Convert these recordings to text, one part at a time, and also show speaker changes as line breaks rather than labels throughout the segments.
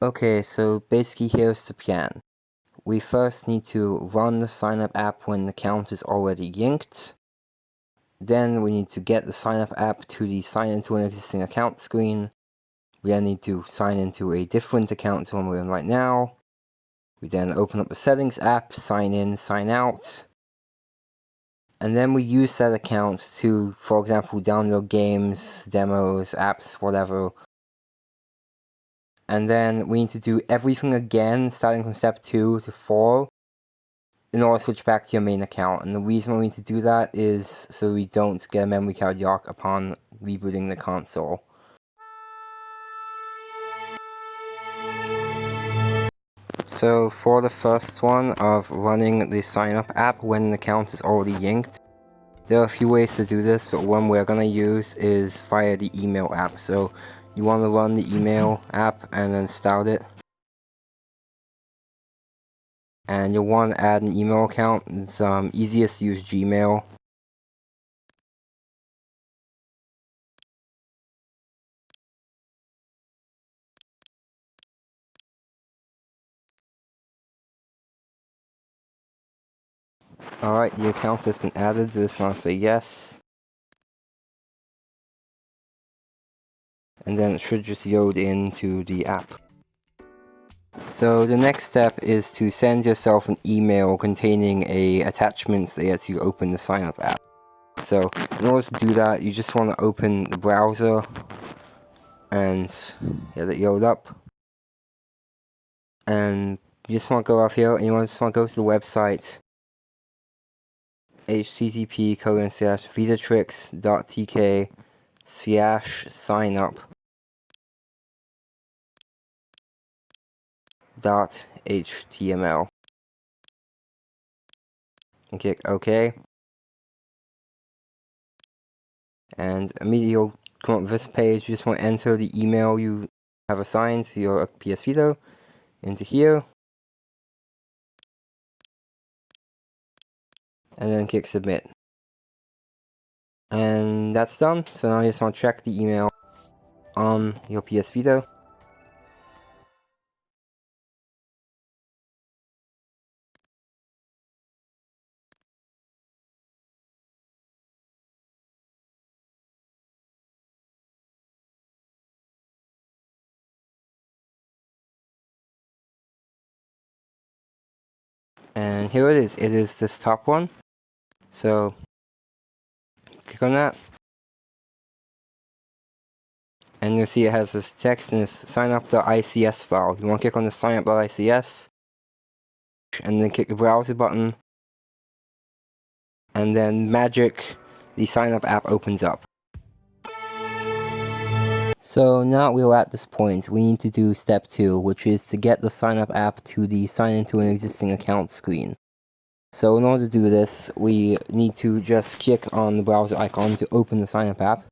Okay, so basically here's the plan. We first need to run the sign up app when the account is already linked. Then we need to get the sign up app to the sign into an existing account screen. We then need to sign into a different account to one we're in right now. We then open up the settings app, sign in, sign out. And then we use that account to, for example, download games, demos, apps, whatever. And then we need to do everything again, starting from step 2 to 4, in order to switch back to your main account. And the reason we need to do that is so we don't get a memory card lock upon rebooting the console. So for the first one of running the sign up app when an account is already linked, there are a few ways to do this, but one we're to use is via the email app. So you want to run the email app and then start it. And you'll want to add an email account. It's um, easiest to use Gmail. Alright, the account has been added. Just want to say yes. And then it should just load into the app. So the next step is to send yourself an email containing a attachment that lets you open the sign up app. So in order to do that, you just want to open the browser and get it load up. And you just want to go off here and you just want to go to the website http colon slash vitatrix.tk slash sign up dot html and click OK and immediately you'll come up with this page you just want to enter the email you have assigned to your PS Vita into here and then click submit. And that's done. So now you just want to check the email on your PS Vita. And here it is. It is this top one. So click on that. And you'll see it has this text and this sign up the ICS file. You want to click on the sign up the ICS and then click the browser button. And then magic, the sign up app opens up. So now we're at this point, we need to do step 2, which is to get the sign up app to the sign into an existing account screen. So in order to do this, we need to just click on the browser icon to open the sign up app.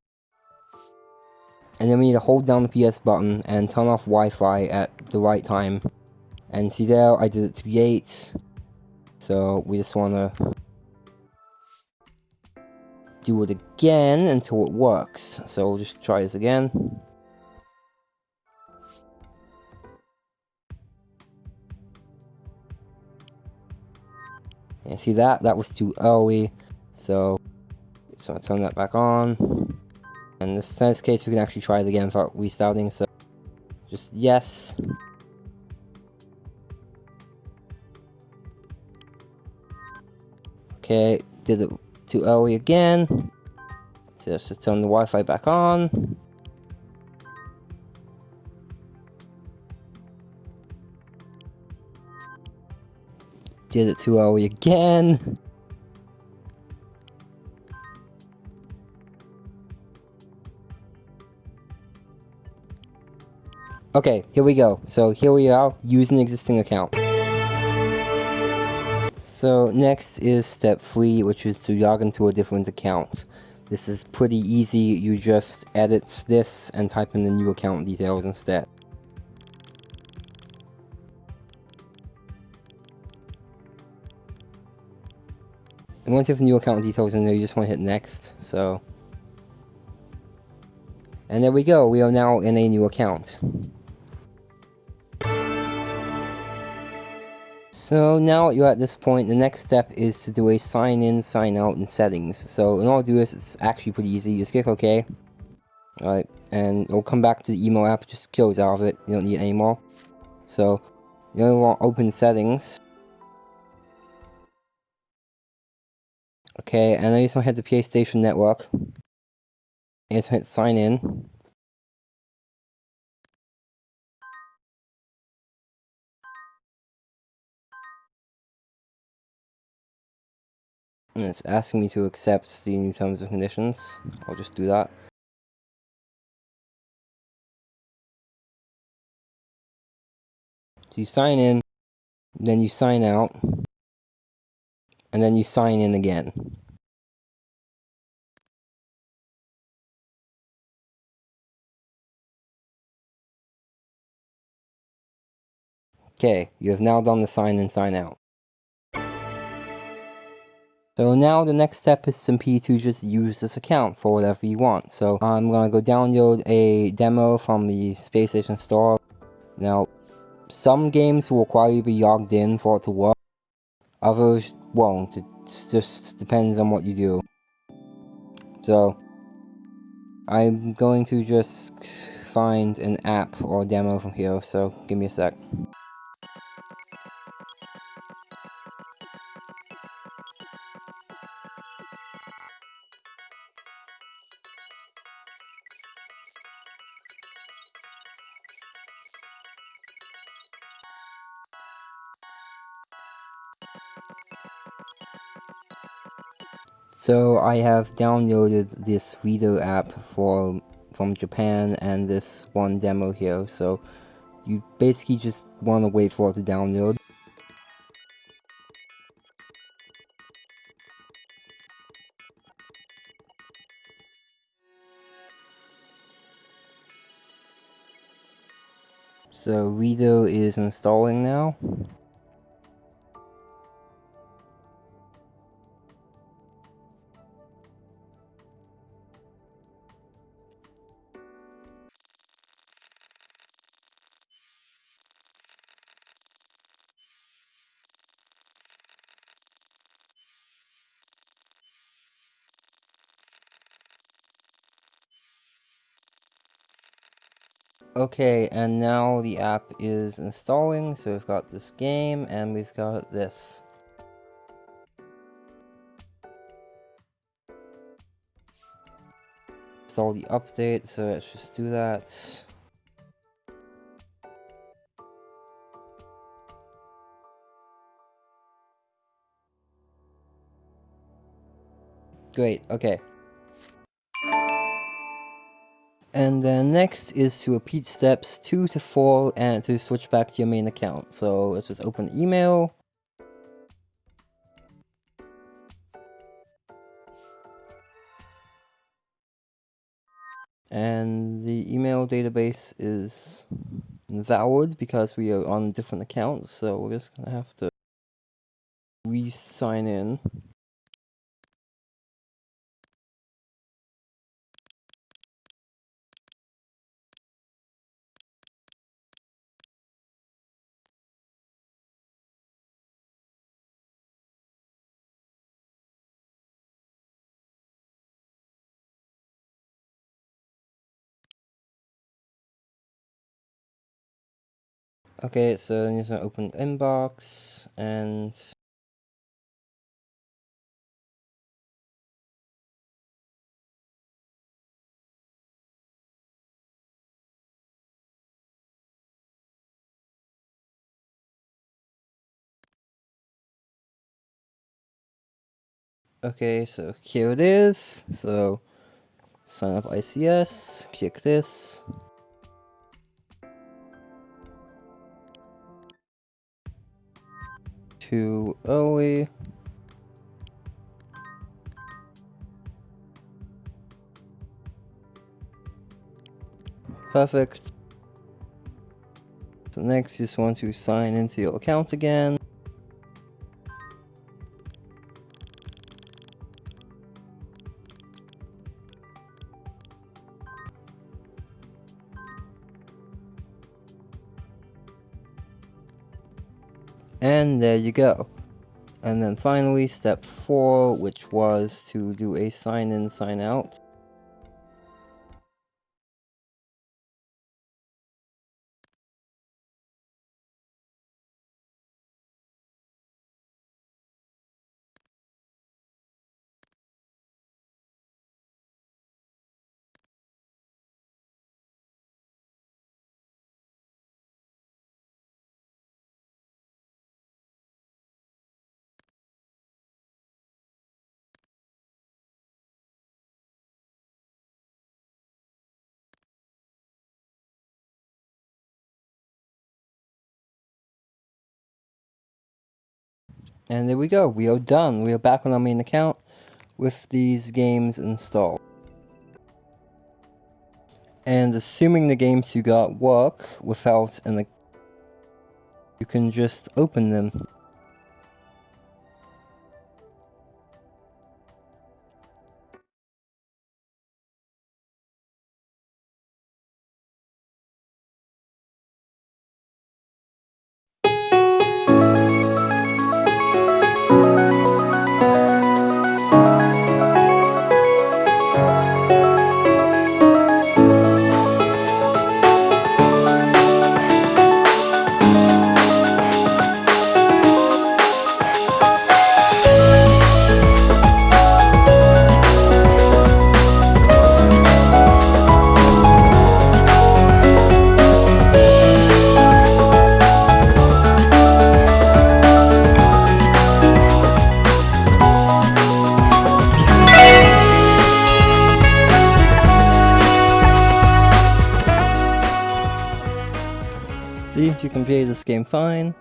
And then we need to hold down the PS button and turn off Wi-Fi at the right time. And see there, I did it to be 8. So we just want to do it again until it works. So we'll just try this again. And see that? That was too early. So, so I turn that back on. And in this case, we can actually try it again without restarting. So, just yes. Okay, did it too early again. So let's just turn the Wi-Fi back on. Did it too early again. Okay, here we go. So here we are, use an existing account. So next is step 3, which is to log into a different account. This is pretty easy, you just edit this and type in the new account details instead. And once you have new account details in there, you just want to hit next, so... And there we go, we are now in a new account. So now you're at this point, the next step is to do a sign in, sign out and settings. So in order to do this, it's actually pretty easy. You Just click OK. Alright, and it'll come back to the email app, just close out of it, you don't need it anymore. So, you only want open settings. Okay, and I just want to head to PlayStation Network. And just hit sign in. And it's asking me to accept the new terms and conditions. I'll just do that. So you sign in, then you sign out, and then you sign in again. Okay, you have now done the sign in, sign out. So now the next step is simply to just use this account for whatever you want. So I'm gonna go download a demo from the PlayStation store. Now, some games will require you to be logged in for it to work. Others won't. It just depends on what you do. So, I'm going to just find an app or demo from here, so give me a sec. So I have downloaded this video app for from Japan and this one demo here. So you basically just want to wait for it to download. So Redo is installing now. Okay, and now the app is installing, so we've got this game, and we've got this. Install the update, so let's just do that. Great, okay. And then next is to repeat steps 2 to 4 and to switch back to your main account. So let's just open email. And the email database is invalid because we are on different account. So we're just to have to re-sign in. Okay, so I'm just gonna open inbox and Okay, so here it is. So sign up ICS, click this. Too early. Perfect. So next you just want to sign into your account again. And there you go. And then finally, step 4, which was to do a sign in, sign out. And there we go, we are done. We are back on our main account with these games installed. And assuming the games you got work without an you can just open them. can play this game fine.